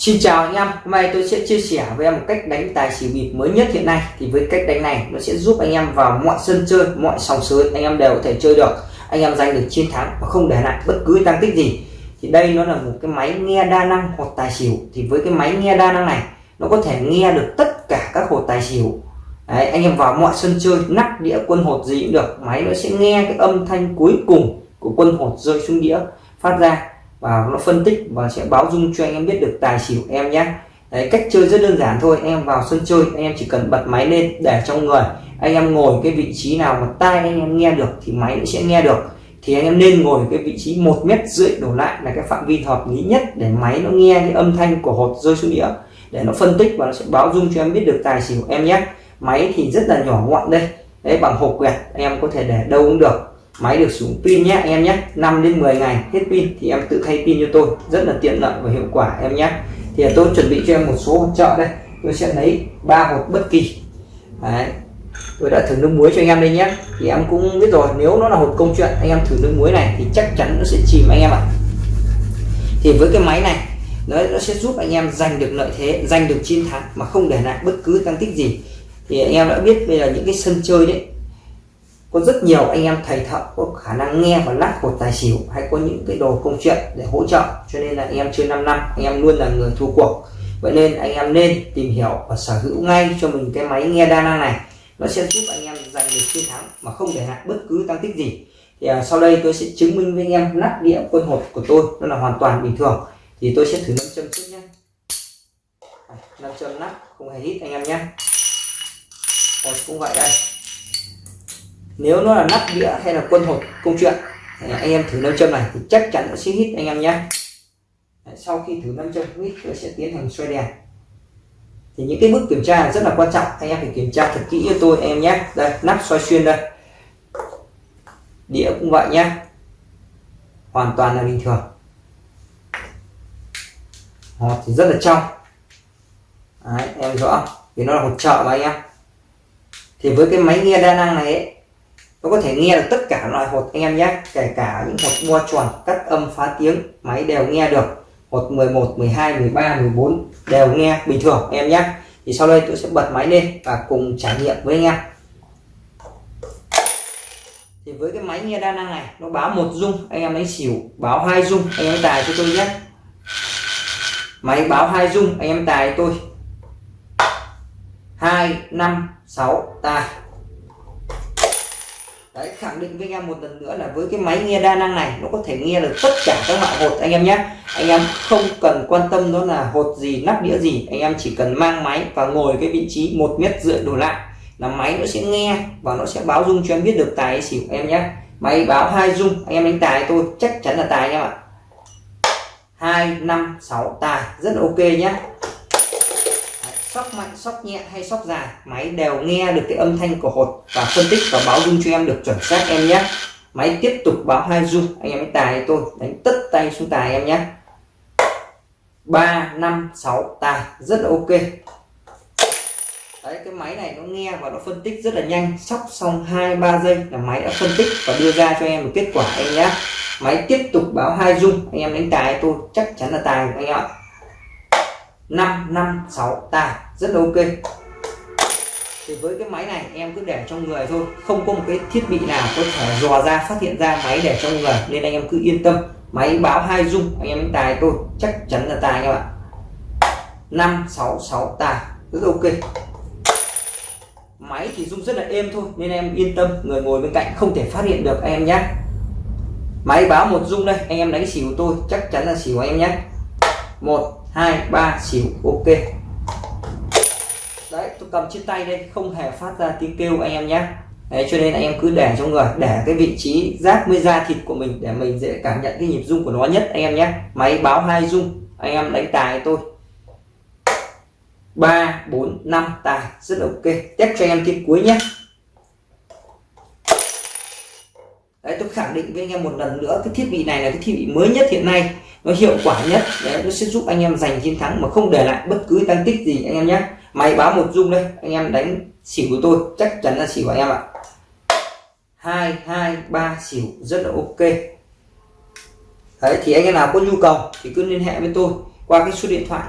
Xin chào anh em, hôm nay tôi sẽ chia sẻ với em một cách đánh tài xỉu bịp mới nhất hiện nay. Thì với cách đánh này nó sẽ giúp anh em vào mọi sân chơi, mọi sòng sới anh em đều có thể chơi được. Anh em giành được chiến thắng và không để lại bất cứ tăng tích gì. Thì đây nó là một cái máy nghe đa năng hột tài xỉu. Thì với cái máy nghe đa năng này nó có thể nghe được tất cả các hột tài xỉu. Đấy, anh em vào mọi sân chơi nắp đĩa quân hột gì cũng được. Máy nó sẽ nghe cái âm thanh cuối cùng của quân hột rơi xuống đĩa phát ra và nó phân tích và sẽ báo dung cho anh em biết được tài xỉu em nhé. Đấy, cách chơi rất đơn giản thôi em vào sân chơi anh em chỉ cần bật máy lên để trong người. Anh em ngồi cái vị trí nào mà tai anh em nghe được thì máy nó sẽ nghe được. Thì anh em nên ngồi cái vị trí một mét rưỡi đổ lại là cái phạm vi hợp lý nhất để máy nó nghe cái âm thanh của hột rơi xuống đĩa. Để nó phân tích và nó sẽ báo dung cho em biết được tài xỉu em nhé. Máy thì rất là nhỏ gọn đây. Đấy bằng hộp quẹt em có thể để đâu cũng được máy được sử dụng pin nhé anh em nhé. 5 đến 10 ngày hết pin thì em tự thay pin cho tôi. Rất là tiện lợi và hiệu quả em nhé. Thì tôi chuẩn bị cho em một số hỗ trợ đây. Tôi sẽ lấy ba hộp bất kỳ. Đấy. Tôi đã thử nước muối cho anh em đây nhé. Thì em cũng biết rồi nếu nó là hộp công chuyện anh em thử nước muối này thì chắc chắn nó sẽ chìm anh em ạ. Thì với cái máy này nó, nó sẽ giúp anh em giành được lợi thế giành được chiến thắng mà không để lại bất cứ tăng tích gì. Thì anh em đã biết bây giờ những cái sân chơi đấy có rất nhiều anh em thầy thợ có khả năng nghe và lắc hột tài xỉu hay có những cái đồ công chuyện để hỗ trợ. Cho nên là anh em chơi 5 năm anh em luôn là người thua cuộc. Vậy nên anh em nên tìm hiểu và sở hữu ngay cho mình cái máy nghe đa năng này. Nó sẽ giúp anh em giành được chiến thắng mà không để lại bất cứ tăng tích gì. Thì à, sau đây tôi sẽ chứng minh với anh em nắp đĩa quân hột của tôi nó là hoàn toàn bình thường. Thì tôi sẽ thử nâm châm trước nhé nâm châm nắp không hề hít anh em nhé hột cũng vậy đây nếu nó là nắp đĩa hay là quân hột công chuyện anh em thử nâm châm này thì chắc chắn nó sẽ hít anh em nhé. Sau khi thử nâm châm hít tôi sẽ tiến hành xoay đèn. Thì những cái bước kiểm tra rất là quan trọng anh em phải kiểm tra thật kỹ cho tôi em nhé. Đây nắp xoay xuyên đây. Đĩa cũng vậy nhé. Hoàn toàn là bình thường. Hột thì rất là trong. Đấy, em rõ vì nó là hột trợ mà anh em. Thì với cái máy nghe đa năng này ấy, nó có thể nghe được tất cả loại hột anh em nhé, kể cả những hột mua tròn cắt âm, phá tiếng, máy đều nghe được. Hột 11 12 13 14 đều nghe bình thường em nhé. Thì sau đây tôi sẽ bật máy lên và cùng trải nghiệm với anh em. Thì với cái máy nghe đa năng này, nó báo một dung, anh em lấy xỉu, báo hai dung, anh em tài cho tôi nhé. Máy báo hai dung, anh em tài tôi. Hai, năm, sáu, tài. Đấy, khẳng định với anh em một lần nữa là với cái máy nghe đa năng này nó có thể nghe được tất cả các loại hột anh em nhé. Anh em không cần quan tâm đó là hột gì nắp đĩa gì anh em chỉ cần mang máy và ngồi cái vị trí một mét rưỡi đổ lại là máy nó sẽ nghe và nó sẽ báo dung cho em biết được tài hay xỉu em nhé. Máy báo hai dung anh em đánh tài tôi chắc chắn là tài anh em ạ. Hai năm sáu tài rất là ok nhé sóc mạnh, sóc nhẹ hay sóc dài, máy đều nghe được cái âm thanh của hột và phân tích và báo dung cho em được chuẩn xác em nhé. Máy tiếp tục báo hai dung, anh em đánh tài tôi, đánh tất tay xuống tài em nhé. Ba, năm, sáu, tài, rất là ok. Đấy, cái máy này nó nghe và nó phân tích rất là nhanh. Sóc xong hai, ba giây là máy đã phân tích và đưa ra cho em một kết quả anh nhé. Máy tiếp tục báo hai dung, anh em đánh tài tôi, chắc chắn là tài anh em ạ. 5 5 6 tài rất là ok. Thì với cái máy này em cứ để trong người thôi, không có một cái thiết bị nào có thể dò ra, phát hiện ra máy để trong người, nên anh em cứ yên tâm. Máy báo hai dung, anh em tài tôi, chắc chắn là tài các bạn 5 6 6 tài rất ok. Máy thì rung rất là êm thôi, nên em yên tâm, người ngồi bên cạnh không thể phát hiện được anh em nhé. Máy báo một dung đây, anh em đánh xỉu tôi, chắc chắn là xỉu anh em nhé. Một hai, ba, xỉu, ok. Đấy, tôi cầm trên tay đây, không hề phát ra tiếng kêu anh em nhé. Đấy, cho nên anh em cứ để trong người, để cái vị trí giáp với da thịt của mình để mình dễ cảm nhận cái nhịp rung của nó nhất, anh em nhé. Máy báo hai rung, anh em đánh tài tôi. Ba, bốn, năm, tài, rất là ok. Test cho anh em tiếng cuối nhé đấy tôi khẳng định với anh em một lần nữa, cái thiết bị này là cái thiết bị mới nhất hiện nay, nó hiệu quả nhất, đấy, nó sẽ giúp anh em giành chiến thắng mà không để lại bất cứ tăng tích gì, anh em nhé. Máy báo một dung đây, anh em đánh xỉu của tôi, chắc chắn là xỉu của anh em ạ. Hai hai, ba, xỉu, rất là ok. Đấy, thì anh em nào có nhu cầu thì cứ liên hệ với tôi qua cái số điện thoại